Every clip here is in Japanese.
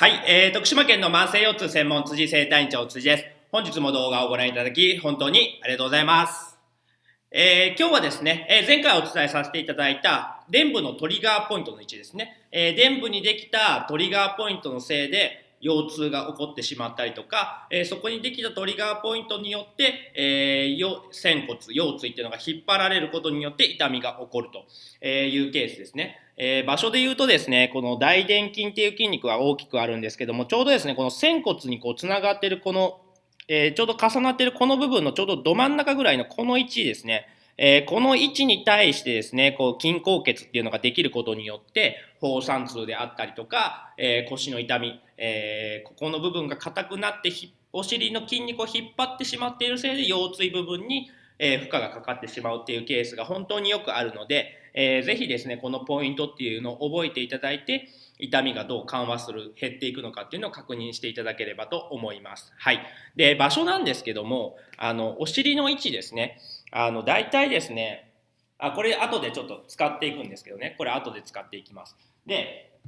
はい、えー、徳島県の慢性腰痛専門辻生体院長辻です。本日も動画をご覧いただき、本当にありがとうございます。えー、今日はですね、えー、前回お伝えさせていただいた、電部のトリガーポイントの位置ですね。えー、電部にできたトリガーポイントのせいで、腰痛が起こってしまったりとか、えー、そこにできたトリガーポイントによって、えー、仙骨、腰椎っていうのが引っ張られることによって痛みが起こるというケースですね。えー、場所で言うとですね、この大臀筋っていう筋肉は大きくあるんですけども、ちょうどですね、この仙骨にこうつながってるこの、えー、ちょうど重なってるこの部分のちょうどど真ん中ぐらいのこの位置ですね、えー、この位置に対してですね、こう筋硬血っていうのができることによって、放散痛であったりとか、えー、腰の痛み、えー、ここの部分が硬くなってお尻の筋肉を引っ張ってしまっているせいで腰椎部分に、え負荷がかかってしまうっていうケースが本当によくあるので、えー、ぜひですね、このポイントっていうのを覚えていただいて、痛みがどう緩和する、減っていくのかっていうのを確認していただければと思います。はい。で、場所なんですけども、あの、お尻の位置ですね。あの、大体ですね、あ、これ後でちょっと使っていくんですけどね、これ後で使っていきます。で、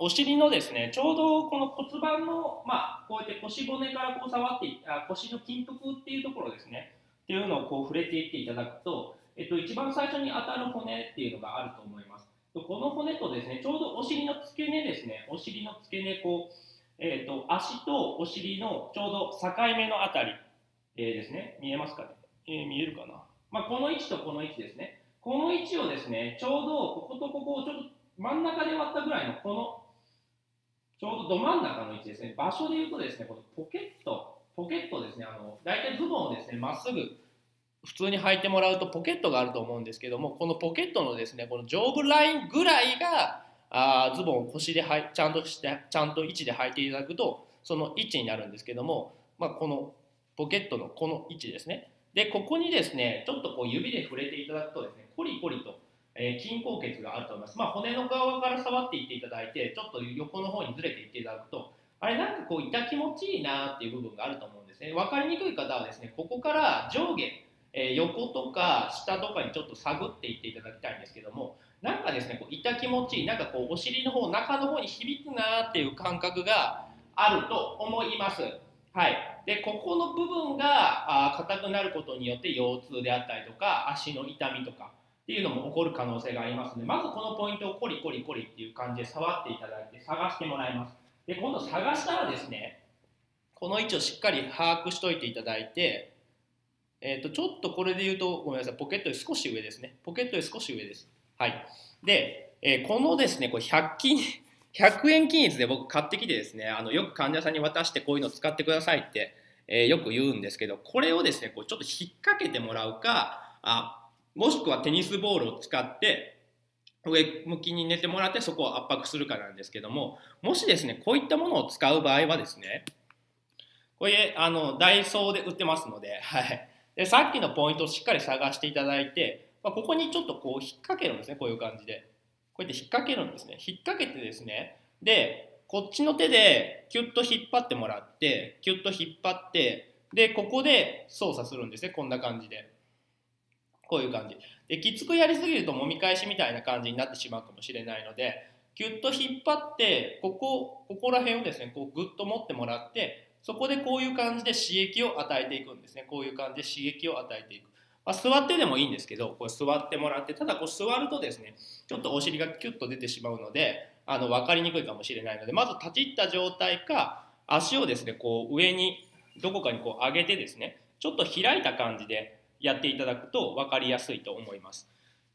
お尻のですね、ちょうどこの骨盤の、まあ、こうやって腰骨からこう触ってあ、腰の筋腹っていうところですね、っていうのをこう触れていっていただくと、えっと、一番最初に当たる骨っていうのがあると思います。この骨とですね、ちょうどお尻の付け根ですね、お尻の付け根、こう、えっと、足とお尻のちょうど境目のあたり、えー、ですね、見えますかね、えー、見えるかな。まあ、この位置とこの位置ですね。この位置をですね、ちょうどこことここをちょっと真ん中で割ったぐらいのこの、ちょうどど真ん中の位置ですね。場所で言うとですね、このポケット、ポケットですね、あの、大体ズボンをですね、まっすぐ普通に履いてもらうとポケットがあると思うんですけども、このポケットのですね、この上部ラインぐらいが、あズボンを腰ではいちゃんとして、ちゃんと位置で履いていただくと、その位置になるんですけども、まあ、このポケットのこの位置ですね。で、ここにですね、ちょっとこう指で触れていただくとですね、コリコリと、えー、筋硬血があると思います。まあ、骨の側から触っていっていただいて、ちょっと横の方にずれていっていただくと、あれなんかこう痛気持ちいいなっていう部分があると思うんですね。分かりにくい方はですね、ここから上下、えー、横とか下とかにちょっと探っていっていただきたいんですけども、なんかですね、こう痛気持ちいい、なんかこうお尻の方、中の方に響くなっていう感覚があると思います。はい。でここの部分が硬くなることによって腰痛であったりとか足の痛みとかっていうのも起こる可能性がありますのでまずこのポイントをコリコリコリっていう感じで触っていただいて探してもらいます。で今度探したらですねこの位置をしっかり把握しといていただいてえーと、ちょっとこれで言うとごめんなさいポケットより少し上ですね。ポケットより少し上です。はい。で、えー、このですねこれ100均100円均一で僕買ってきてですねあのよく患者さんに渡してこういうの使ってくださいってえー、よく言うんですけどこれをですねこうちょっと引っ掛けてもらうかあもしくはテニスボールを使って上向きに寝てもらってそこを圧迫するかなんですけどももしですねこういったものを使う場合はですねこれあのダイソーで売ってますので,、はい、でさっきのポイントをしっかり探していただいて、まあ、ここにちょっとこう引っ掛けるんですねこういう感じで。こうやって引っ掛けるんですね。引っ掛けてですねでこっちの手でキュッと引っ張ってもらってキュッと引っ張ってでここで操作するんですね。こんな感じで。こういう感じ。できつくやりすぎるともみ返しみたいな感じになってしまうかもしれないのでキュッと引っ張ってここここら辺をですねこうグッと持ってもらってそこでこういう感じで刺激を与えていくんですね。こういう感じで刺激を与えていく。まあ、座ってでもいいんですけどこう座ってもらってただこう座るとですねちょっとお尻がキュッと出てしまうのであの分かりにくいかもしれないのでまず立ち入った状態か足をですねこう上にどこかにこう上げてですねちょっと開いた感じでやっていただくと分かりやすいと思います。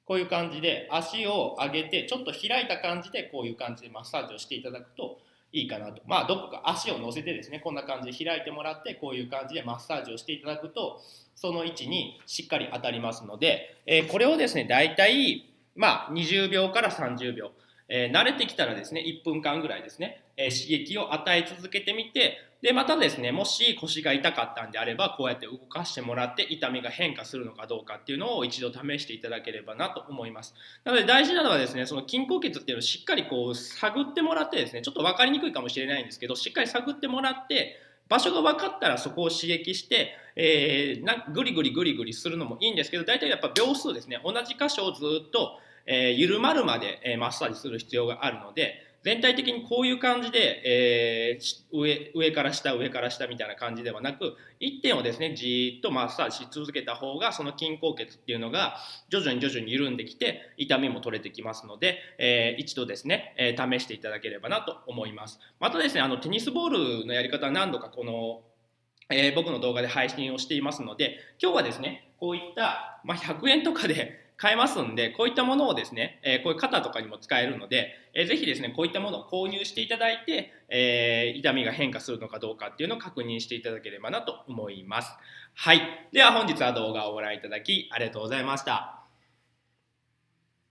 こういう感じで足を上げてちょっと開いた感じでこういう感じでマッサージをしていただくといいかなと。まあどこか足を乗せてですねこんな感じで開いてもらってこういう感じでマッサージをしていただくとその位置にしっかり当たりますので、えー、これをですね大体まあ20秒から30秒えー、慣れてきたらですね、1分間ぐらいですね、えー、刺激を与え続けてみて、で、またですね、もし腰が痛かったんであれば、こうやって動かしてもらって痛みが変化するのかどうかっていうのを一度試していただければなと思います。なので大事なのはですね、その筋硬血っていうのをしっかりこう探ってもらってですね、ちょっと分かりにくいかもしれないんですけど、しっかり探ってもらって、場所が分かったらそこを刺激して、えー、なぐりぐりぐりぐりするのもいいんですけど、大体やっぱ秒数ですね、同じ箇所をずっとえー、緩まるまで、えー、マッサージする必要があるので全体的にこういう感じで、えー、上上から下上から下みたいな感じではなく1点をですねじーっとマッサージし続けた方がその筋硬血っていうのが徐々に徐々に緩んできて痛みも取れてきますので、えー、一度ですね、えー、試していただければなと思います。またですねあのテニスボールのやり方は何度かこのえー、僕の動画で配信をしていますので今日はですねこういった、まあ、100円とかで買えますんで、こういったものをですね、えこういう肩とかにも使えるので、えー、ぜひですね、こういったものを購入していただいて、え、痛みが変化するのかどうかっていうのを確認していただければなと思います。はい。では本日は動画をご覧いただきありがとうございました。